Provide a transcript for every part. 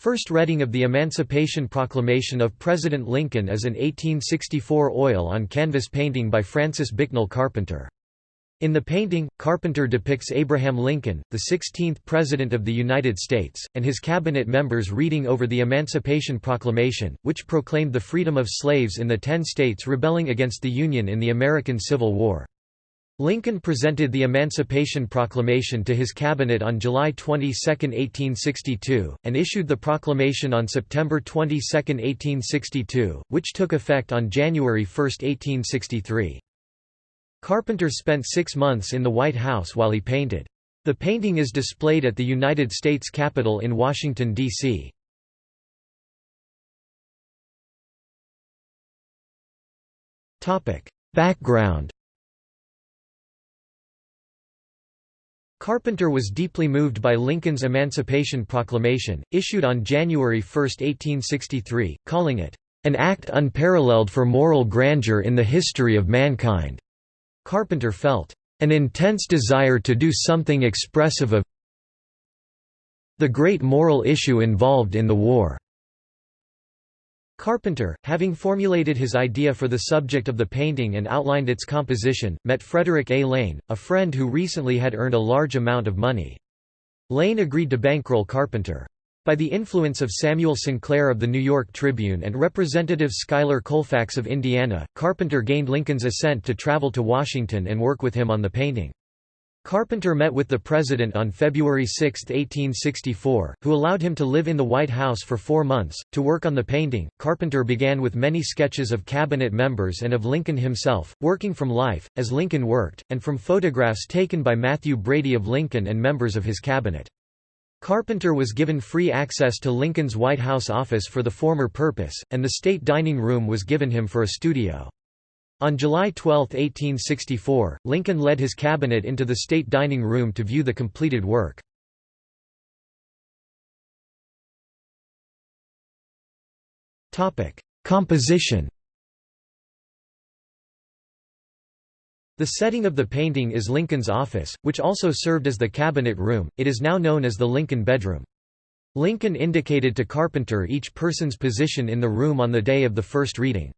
First reading of the Emancipation Proclamation of President Lincoln is an 1864 oil on canvas painting by Francis Bicknell Carpenter. In the painting, Carpenter depicts Abraham Lincoln, the 16th President of the United States, and his cabinet members reading over the Emancipation Proclamation, which proclaimed the freedom of slaves in the ten states rebelling against the Union in the American Civil War. Lincoln presented the Emancipation Proclamation to his cabinet on July 22, 1862, and issued the proclamation on September 22, 1862, which took effect on January 1, 1863. Carpenter spent six months in the White House while he painted. The painting is displayed at the United States Capitol in Washington, D.C. Background Carpenter was deeply moved by Lincoln's Emancipation Proclamation, issued on January 1, 1863, calling it, "...an act unparalleled for moral grandeur in the history of mankind." Carpenter felt, "...an intense desire to do something expressive of the great moral issue involved in the war." Carpenter, having formulated his idea for the subject of the painting and outlined its composition, met Frederick A. Lane, a friend who recently had earned a large amount of money. Lane agreed to bankroll Carpenter. By the influence of Samuel Sinclair of the New York Tribune and Representative Schuyler Colfax of Indiana, Carpenter gained Lincoln's assent to travel to Washington and work with him on the painting. Carpenter met with the President on February 6, 1864, who allowed him to live in the White House for four months. To work on the painting, Carpenter began with many sketches of cabinet members and of Lincoln himself, working from life, as Lincoln worked, and from photographs taken by Mathew Brady of Lincoln and members of his cabinet. Carpenter was given free access to Lincoln's White House office for the former purpose, and the state dining room was given him for a studio. On July 12, 1864, Lincoln led his cabinet into the state dining room to view the completed work. Composition The setting of the painting is Lincoln's office, which also served as the cabinet room, it is now known as the Lincoln bedroom. Lincoln indicated to Carpenter each person's position in the room on the day of the first reading.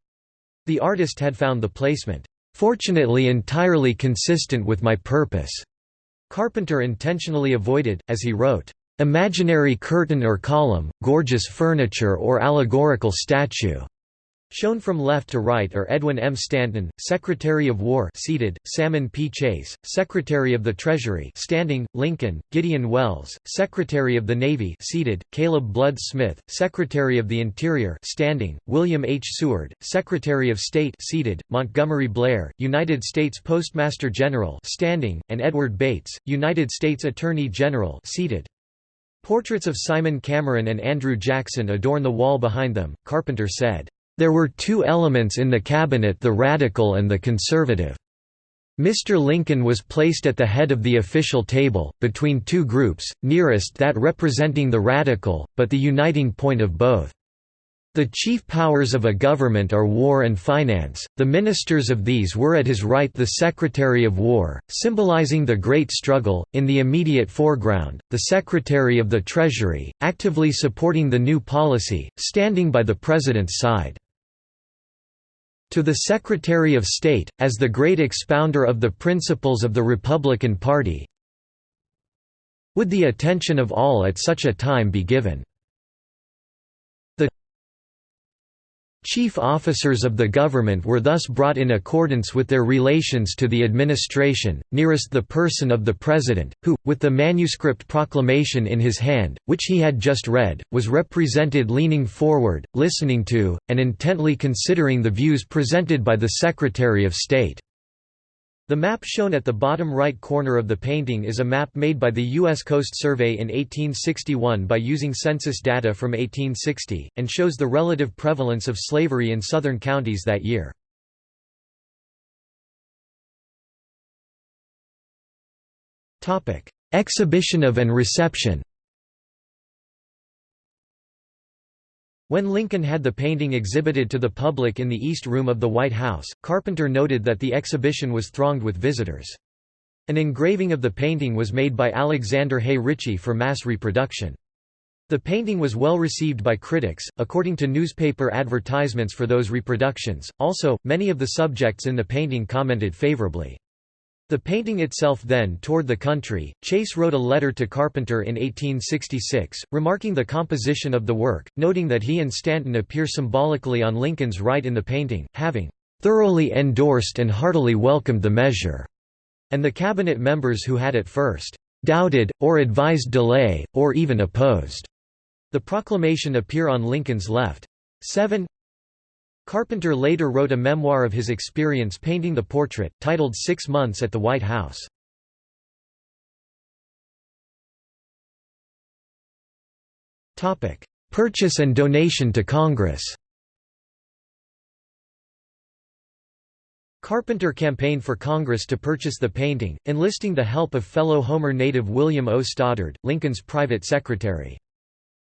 The artist had found the placement, "...fortunately entirely consistent with my purpose." Carpenter intentionally avoided, as he wrote, "...imaginary curtain or column, gorgeous furniture or allegorical statue." Shown from left to right are Edwin M. Stanton, Secretary of War seated, Salmon P. Chase, Secretary of the Treasury standing, Lincoln, Gideon Welles, Secretary of the Navy seated, Caleb Blood Smith, Secretary of the Interior standing, William H. Seward, Secretary of State seated, Montgomery Blair, United States Postmaster General standing, and Edward Bates, United States Attorney General seated. Portraits of Simon Cameron and Andrew Jackson adorn the wall behind them, Carpenter said. There were two elements in the cabinet the radical and the conservative. Mr. Lincoln was placed at the head of the official table, between two groups, nearest that representing the radical, but the uniting point of both. The chief powers of a government are war and finance, the ministers of these were at his right the Secretary of War, symbolizing the great struggle, in the immediate foreground, the Secretary of the Treasury, actively supporting the new policy, standing by the President's side. To the Secretary of State, as the great expounder of the principles of the Republican Party, would the attention of all at such a time be given Chief officers of the government were thus brought in accordance with their relations to the administration, nearest the person of the President, who, with the manuscript proclamation in his hand, which he had just read, was represented leaning forward, listening to, and intently considering the views presented by the Secretary of State. The map shown at the bottom right corner of the painting is a map made by the U.S. Coast Survey in 1861 by using census data from 1860, and shows the relative prevalence of slavery in southern counties that year. Exhibition of and reception When Lincoln had the painting exhibited to the public in the East Room of the White House, Carpenter noted that the exhibition was thronged with visitors. An engraving of the painting was made by Alexander Hay Ritchie for mass reproduction. The painting was well received by critics, according to newspaper advertisements for those reproductions. Also, many of the subjects in the painting commented favorably. The painting itself then toured the country. Chase wrote a letter to Carpenter in 1866, remarking the composition of the work, noting that he and Stanton appear symbolically on Lincoln's right in the painting, having thoroughly endorsed and heartily welcomed the measure, and the cabinet members who had at first doubted, or advised delay, or even opposed the proclamation appear on Lincoln's left. 7 Carpenter later wrote a memoir of his experience painting the portrait, titled Six Months at the White House. Purchase and donation to Congress Carpenter campaigned for Congress to purchase the painting, enlisting the help of fellow Homer native William O. Stoddard, Lincoln's private secretary.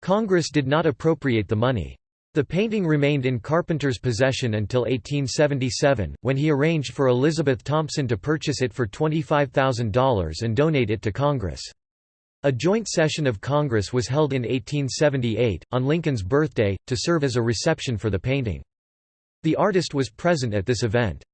Congress did not appropriate the money. The painting remained in Carpenter's possession until 1877, when he arranged for Elizabeth Thompson to purchase it for $25,000 and donate it to Congress. A joint session of Congress was held in 1878, on Lincoln's birthday, to serve as a reception for the painting. The artist was present at this event.